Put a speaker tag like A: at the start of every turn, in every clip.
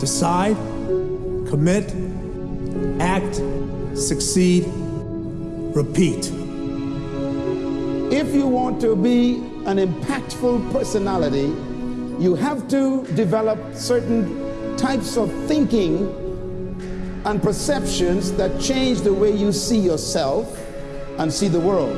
A: Decide, commit, act, succeed, repeat.
B: If you want to be an impactful personality, you have to develop certain types of thinking and perceptions that change the way you see yourself and see the world.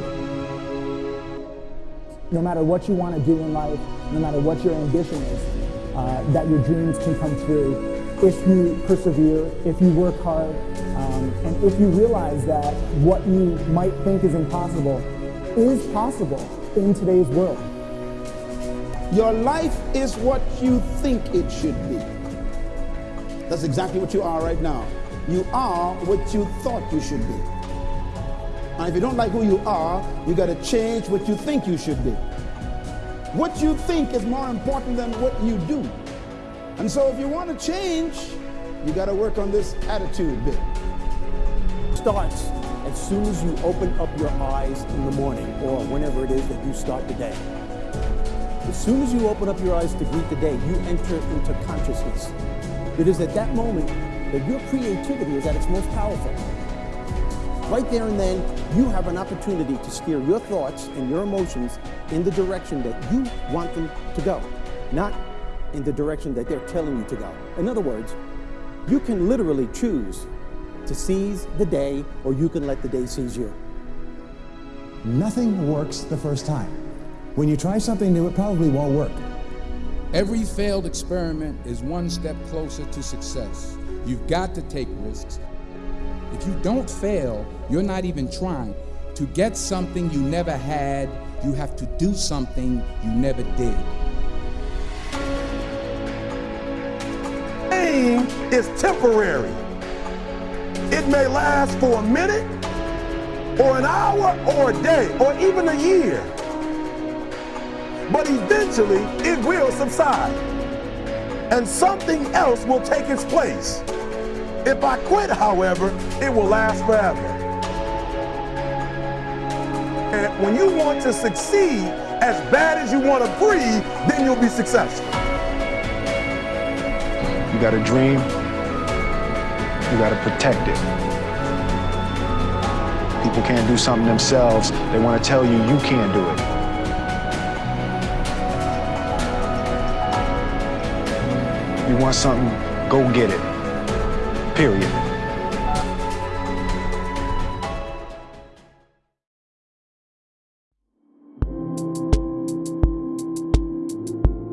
C: No matter what you want to do in life, no matter what your ambition is, uh, that your dreams can come true if you persevere, if you work hard, um, and if you realize that what you might think is impossible is possible in today's world.
B: Your life is what you think it should be. That's exactly what you are right now. You are what you thought you should be. And if you don't like who you are, you got to change what you think you should be. What you think is more important than what you do. And so if you want to change, you got to work on this attitude bit.
D: Starts as soon as you open up your eyes in the morning or whenever it is that you start the day. As soon as you open up your eyes to greet the day, you enter into consciousness. It is at that moment that your creativity is at its most powerful. Right there and then, you have an opportunity to steer your thoughts and your emotions in the direction that you want them to go, not in the direction that they're telling you to go. In other words, you can literally choose to seize the day or you can let the day seize you.
E: Nothing works the first time. When you try something new, it probably won't work.
F: Every failed experiment is one step closer to success. You've got to take risks. If you don't fail, you're not even trying. To get something you never had, you have to do something you never did.
G: Is temporary. It may last for a minute, or an hour, or a day, or even a year. But eventually, it will subside. And something else will take its place. If I quit, however, it will last forever. And when you want to succeed as bad as you want to breathe, then you'll be successful.
H: Got a dream, you got to protect it. People can't do something themselves. They want to tell you you can't do it. You want something, go get it. Period.